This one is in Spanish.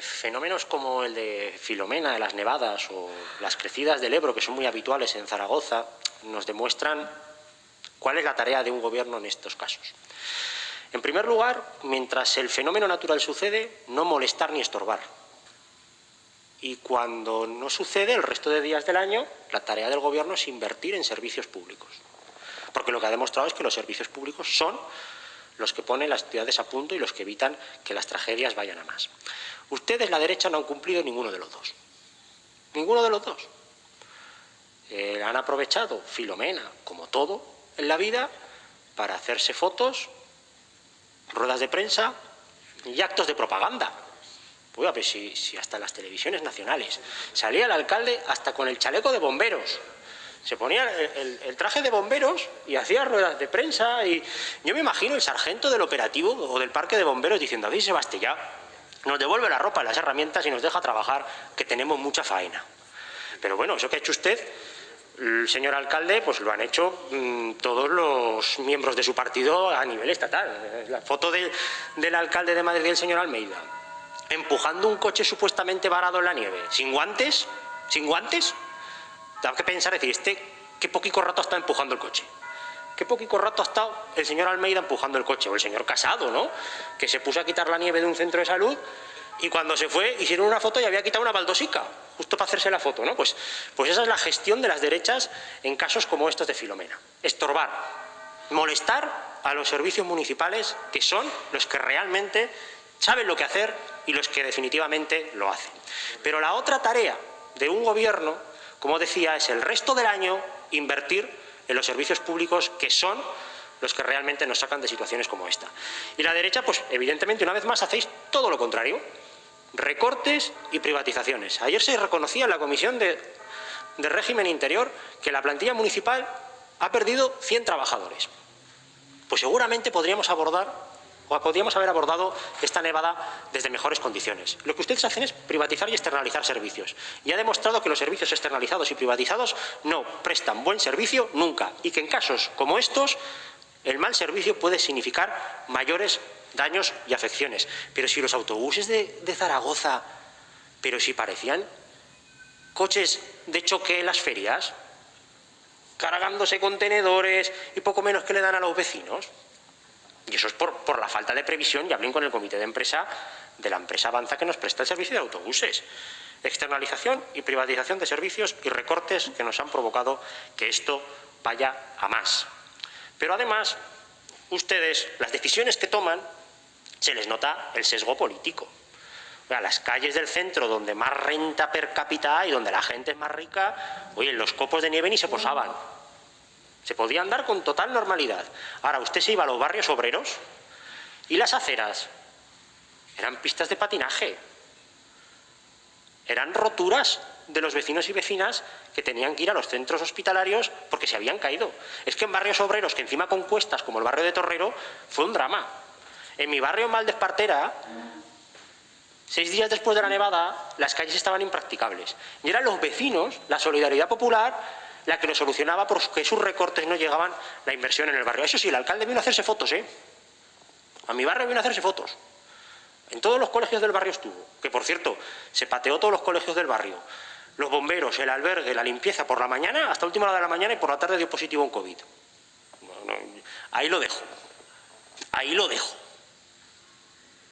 fenómenos como el de Filomena, de las nevadas o las crecidas del Ebro, que son muy habituales en Zaragoza, nos demuestran cuál es la tarea de un gobierno en estos casos. En primer lugar, mientras el fenómeno natural sucede, no molestar ni estorbar. Y cuando no sucede, el resto de días del año, la tarea del Gobierno es invertir en servicios públicos. Porque lo que ha demostrado es que los servicios públicos son los que ponen las ciudades a punto y los que evitan que las tragedias vayan a más. Ustedes, la derecha, no han cumplido ninguno de los dos. Ninguno de los dos. Eh, han aprovechado Filomena, como todo en la vida, para hacerse fotos, ruedas de prensa y actos de propaganda. Oiga, pues si, si hasta las televisiones nacionales salía el alcalde hasta con el chaleco de bomberos, se ponía el, traje de bomberos y hacía ruedas de prensa y yo me imagino el sargento del operativo o del parque de bomberos diciendo, a Sebastián, nos devuelve la ropa, las herramientas y nos deja trabajar, que tenemos mucha faena. Pero bueno, eso que ha hecho usted, el señor alcalde, pues lo han hecho mm, todos los miembros de su partido a nivel estatal. La foto del alcalde de Madrid, el señor Almeida, empujando un coche supuestamente varado en la nieve, sin guantes, sin guantes, da que pensar, decir, este, qué poquito rato estado empujando el coche. Qué poquito rato ha estado el señor Almeida empujando el coche, o el señor Casado, ¿no? Que se puso a quitar la nieve de un centro de salud y cuando se fue hicieron una foto y había quitado una baldosica, justo para hacerse la foto, ¿no? Pues, pues esa es la gestión de las derechas en casos como estos de Filomena. Estorbar, molestar a los servicios municipales que son los que realmente saben lo que hacer y los que definitivamente lo hacen. Pero la otra tarea de un gobierno, como decía, es el resto del año invertir en los servicios públicos que son los que realmente nos sacan de situaciones como esta. Y la derecha, pues evidentemente, una vez más hacéis todo lo contrario. Recortes y privatizaciones. Ayer se reconocía en la Comisión de, de Régimen Interior que la plantilla municipal ha perdido 100 trabajadores. Pues seguramente podríamos abordar o podríamos haber abordado esta nevada desde mejores condiciones. Lo que ustedes hacen es privatizar y externalizar servicios. Y ha demostrado que los servicios externalizados y privatizados no prestan buen servicio nunca y que en casos como estos el mal servicio puede significar mayores daños y afecciones. Pero si los autobuses de, de Zaragoza, pero si parecían coches de choque en las ferias, cargándose contenedores y poco menos que le dan a los vecinos, y eso es por, la falta de previsión, y hablen con el comité de empresa de la empresa Avanza que nos presta el servicio de autobuses. Externalización y privatización de servicios y recortes que nos han provocado que esto vaya a más. Pero además, ustedes, las decisiones que toman, se les nota el sesgo político. A las calles del centro donde más renta per cápita hay, donde la gente es más rica, oye, los copos de nieve ni se posaban. Se podía andar con total normalidad. Ahora, usted se iba a los barrios obreros y las aceras eran pistas de patinaje. Eran roturas de los vecinos y vecinas que tenían que ir a los centros hospitalarios porque se habían caído. Es que en barrios obreros, que encima con cuestas, como el barrio de Torrero, fue un drama. En mi barrio en Valdespartera, seis días después de la nevada, las calles estaban impracticables. Y eran los vecinos, la solidaridad popular, la que lo solucionaba porque sus recortes no llegaban la inversión en el barrio. Eso sí, el alcalde vino a hacerse fotos, ¿eh? A mi barrio vino a hacerse fotos. En todos los colegios del barrio estuvo. Que, por cierto, se pateó todos los colegios del barrio. Los bomberos, el albergue, la limpieza por la mañana, hasta última hora de la mañana y por la tarde dio positivo un COVID. ahí lo dejo. Ahí lo dejo.